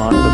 on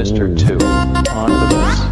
Mr. Two on the bus.